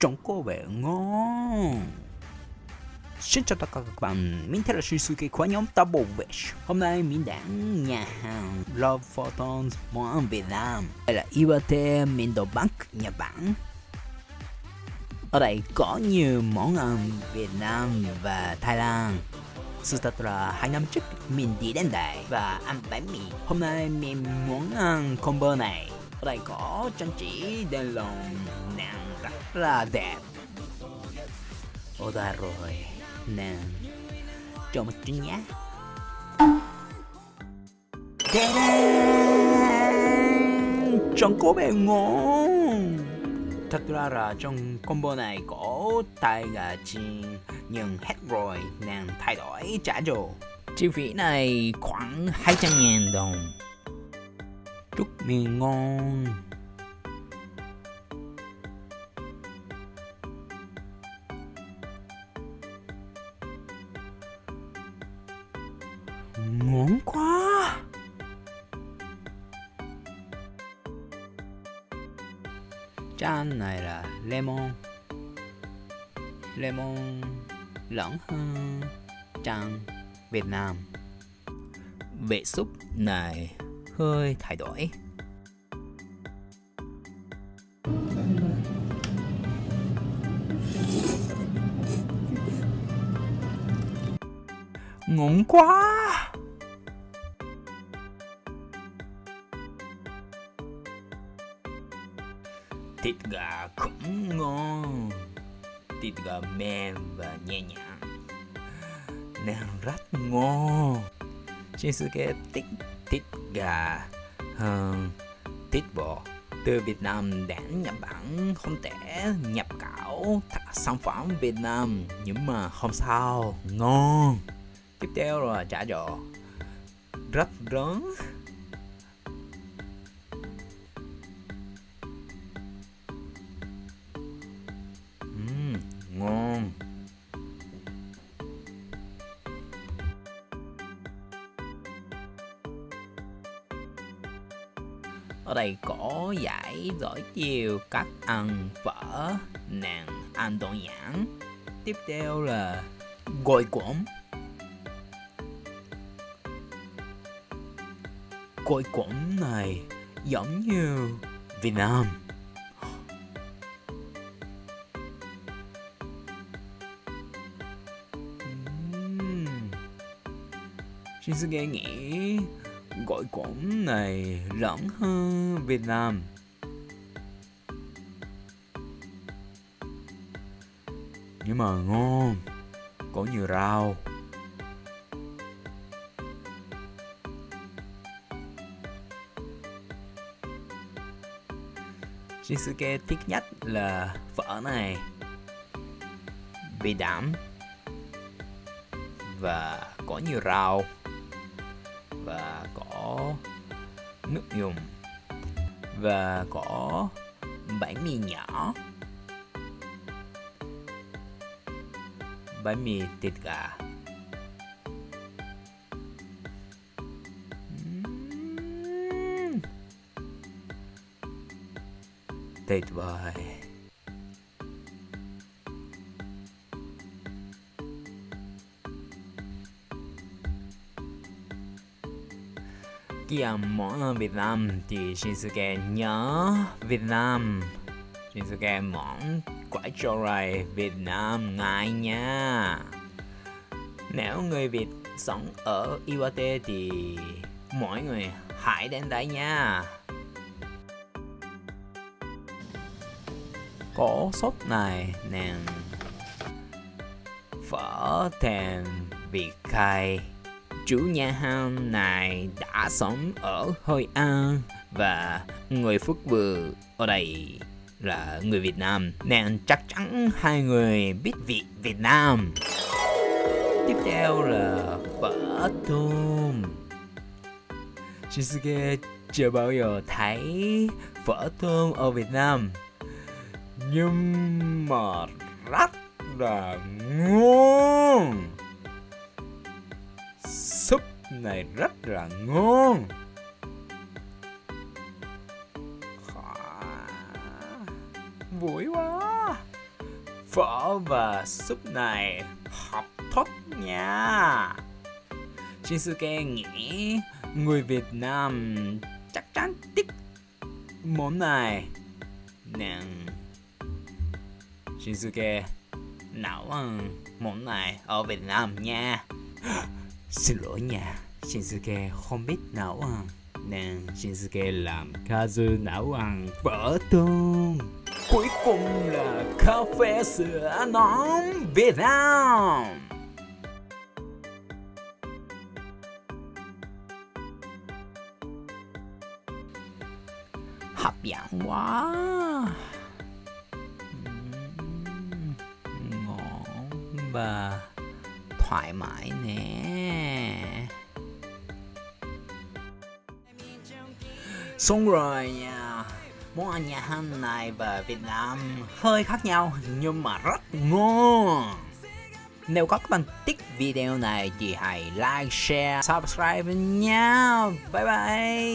trông có vẻ ngon. Xin chào tất cả các bạn, mình tên là Shinsuke của nhóm Double Wish Hôm nay mình đang nhà hàng Love Photons món ăn Việt Nam. Đây là Iwate Mindo Bank, Nhật Bản. Ở đây có nhiều món ăn Việt Nam và Thái Lan. Sự thật là hai năm trước mình đi đến đây và ăn bánh mì. Hôm nay mình muốn ăn combo này. Ở đây có trang trí đèn lồng nào là đẹp. Ô ta rồi, Nè, Cho một chút nhé Trông có vẻ ngon. Thật ra là trong combo này có tay gà chiên Nhưng hết rồi, nàng thay đổi trả đồ. Chi phí này khoảng 200 ngàn đồng. Chúc miền ngon. Ngon quá. Chan này là lemon. Lemon lẫn hơn trang Việt Nam. Vị súp này hơi thay đổi. Ngon quá. Thịt gà cũng ngon. Thịt gà mềm và nhẹ nhàng. Nàng rất ngon. Shinsuke thích thịt gà hơn thịt bò. Từ Việt Nam đến Nhật Bản không thể nhập khẩu sản phẩm Việt Nam Nhưng mà không sao, ngon. Tiếp theo là chả giò. Rất lớn Ừm, ngon. Ở đây có giải giỏi chiều cách ăn phở nàng ăn đơn nhãn Tiếp theo là gỏi cuộn Gỏi quẩn này, giống như Việt Nam. Ừm. nghe nghĩ gỏi quẩn này lẫn hơn Việt Nam. Nhưng mà ngon, Có nhiều rau. Shinsuke thích nhất là phở này. Bị đảm. Và có nhiều rau. Và có nước dùng Và có bánh mì nhỏ. Bánh mì thịt gà. Tuyệt vời. Khi món Việt Nam thì Shinsuke nhớ Việt Nam. Shinsuke món quẩy rầy Việt Nam ngại nha. Nếu người Việt sống ở Iwate thì mọi người hãy đến đây nha. Có sốt này nàng Phở thèm vị cay. Chủ nhà hàng này đã sống ở Hội An Và người Phúc Vừa ở đây là người Việt Nam. Nên chắc chắn hai người biết vị Việt Nam. Tiếp theo là phở tôm Shinsuke chưa bao giờ thấy phở tôm ở Việt Nam. Nhưng mà rất là ngon. Súp này rất là ngon. Vui quá. Phở và súp này hợp thốt nha. Shinsuke nghĩ người Việt Nam chắc chắn thích món này. Shinsuke nấu ăn món này ở Việt Nam nha. Xin lỗi nha, Shinsuke, không biết nấu ăn Nên Shinsuke làm Kazu nấu ăn phở tôm Cuối cùng là cà phê sữa nóng Việt Nam. Hấp dẫn quá. Và thoải mái nè. Xong rồi nha. Món ăn nhà hàng này và Việt Nam hơi khác nhau nhưng mà rất ngon. Nếu các bạn thích video này thì hãy like, share, subscribe nha. Bye bye.